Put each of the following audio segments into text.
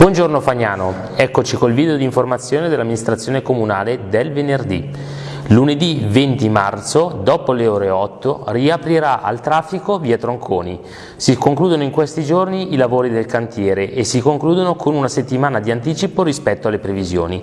Buongiorno Fagnano, eccoci col video di informazione dell'amministrazione comunale del venerdì. Lunedì 20 marzo, dopo le ore 8, riaprirà al traffico via Tronconi. Si concludono in questi giorni i lavori del cantiere e si concludono con una settimana di anticipo rispetto alle previsioni.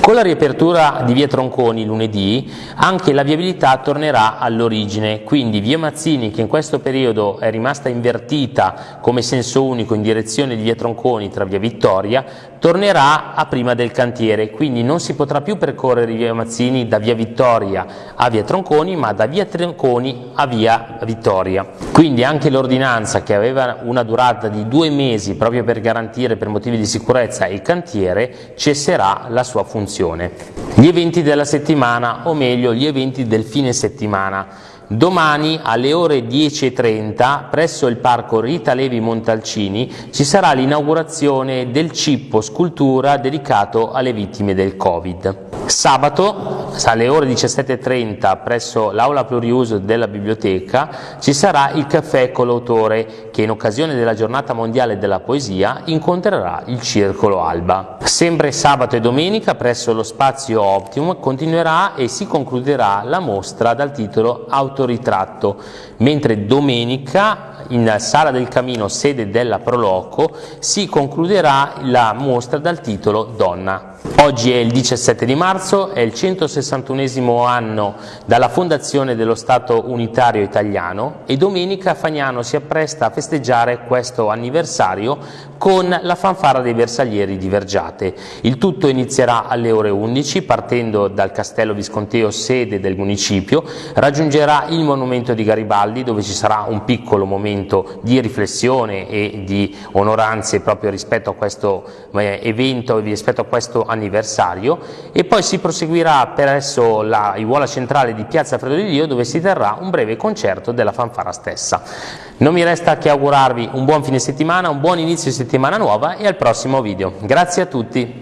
Con la riapertura di via Tronconi lunedì anche la viabilità tornerà all'origine, quindi via Mazzini che in questo periodo è rimasta invertita come senso unico in direzione di via Tronconi tra via Vittoria, tornerà a prima del cantiere, quindi non si potrà più percorrere via Mazzini da via Vittoria a via Tronconi, ma da via Tronconi a via Vittoria. Quindi anche l'ordinanza che aveva una durata di due mesi proprio per garantire per motivi di sicurezza il cantiere cesserà la sua funzione. Gli eventi della settimana, o meglio gli eventi del fine settimana. Domani alle ore 10.30 presso il parco Rita Levi Montalcini ci sarà l'inaugurazione del cippo scultura dedicato alle vittime del Covid. Sabato alle ore 17.30 presso l'aula pluriuso della biblioteca ci sarà il caffè con l'autore che in occasione della giornata mondiale della poesia incontrerà il Circolo Alba. Sempre sabato e domenica presso lo spazio Optimum continuerà e si concluderà la mostra dal titolo Autoritratto, mentre domenica in Sala del Camino, sede della Proloco, si concluderà la mostra dal titolo Donna. Oggi è il 17 di marzo, è il 161 anno dalla fondazione dello Stato unitario italiano e domenica Fagnano si appresta a festeggiare questo anniversario con la fanfara dei bersaglieri di Vergiate. Il tutto inizierà alle ore 11 partendo dal Castello Visconteo sede del municipio, raggiungerà il monumento di Garibaldi dove ci sarà un piccolo momento di riflessione e di onoranze proprio rispetto a questo eh, evento e rispetto a questo anniversario e poi si proseguirà presso la Iuola centrale di Piazza Fredo di Dio dove si terrà un breve concerto della fanfara stessa. Non mi resta che augurarvi un buon fine settimana, un buon inizio di settimana nuova e al prossimo video. Grazie a tutti!